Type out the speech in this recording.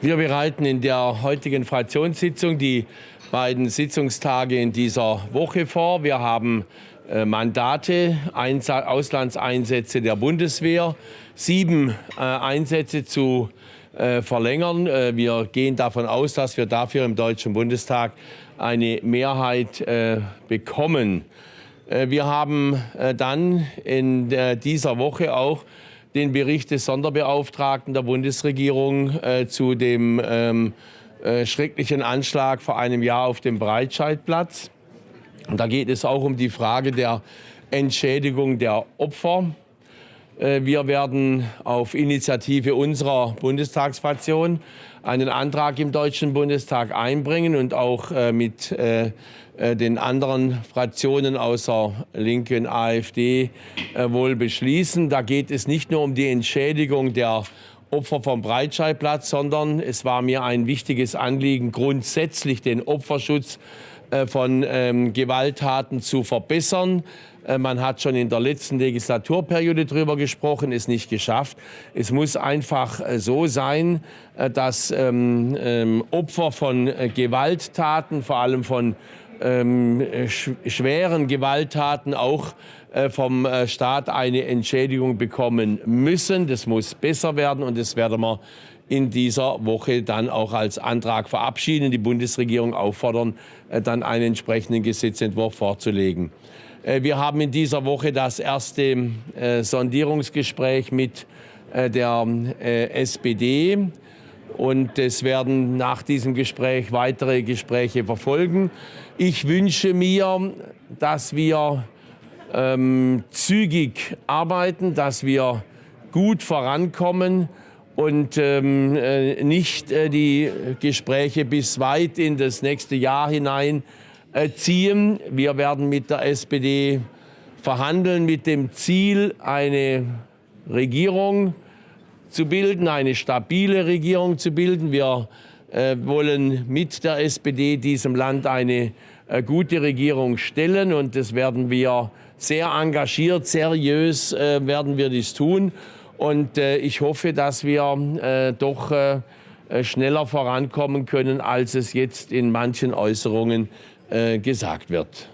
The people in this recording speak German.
Wir bereiten in der heutigen Fraktionssitzung die beiden Sitzungstage in dieser Woche vor. Wir haben äh, Mandate, Auslandseinsätze der Bundeswehr, sieben äh, Einsätze zu äh, verlängern. Wir gehen davon aus, dass wir dafür im Deutschen Bundestag eine Mehrheit bekommen. Wir haben dann in dieser Woche auch den Bericht des Sonderbeauftragten der Bundesregierung äh, zu dem ähm, äh, schrecklichen Anschlag vor einem Jahr auf dem Breitscheidplatz. Und da geht es auch um die Frage der Entschädigung der Opfer. Äh, wir werden auf Initiative unserer Bundestagsfraktion einen Antrag im Deutschen Bundestag einbringen und auch äh, mit äh, den anderen Fraktionen außer Linken, AfD wohl beschließen. Da geht es nicht nur um die Entschädigung der Opfer vom Breitscheidplatz, sondern es war mir ein wichtiges Anliegen, grundsätzlich den Opferschutz von ähm, Gewalttaten zu verbessern. Äh, man hat schon in der letzten Legislaturperiode darüber gesprochen, ist nicht geschafft. Es muss einfach äh, so sein, äh, dass ähm, ähm, Opfer von Gewalttaten, vor allem von ähm, sch schweren Gewalttaten auch äh, vom Staat eine Entschädigung bekommen müssen. Das muss besser werden und das werden wir in dieser Woche dann auch als Antrag verabschieden, die Bundesregierung auffordern, äh, dann einen entsprechenden Gesetzentwurf vorzulegen. Äh, wir haben in dieser Woche das erste äh, Sondierungsgespräch mit äh, der SPD. Und es werden nach diesem Gespräch weitere Gespräche verfolgen. Ich wünsche mir, dass wir ähm, zügig arbeiten, dass wir gut vorankommen und ähm, nicht äh, die Gespräche bis weit in das nächste Jahr hinein ziehen. Wir werden mit der SPD verhandeln mit dem Ziel, eine Regierung zu bilden, eine stabile Regierung zu bilden. Wir äh, wollen mit der SPD diesem Land eine äh, gute Regierung stellen und das werden wir sehr engagiert, seriös äh, werden wir dies tun. Und äh, ich hoffe, dass wir äh, doch äh, schneller vorankommen können, als es jetzt in manchen Äußerungen gesagt wird.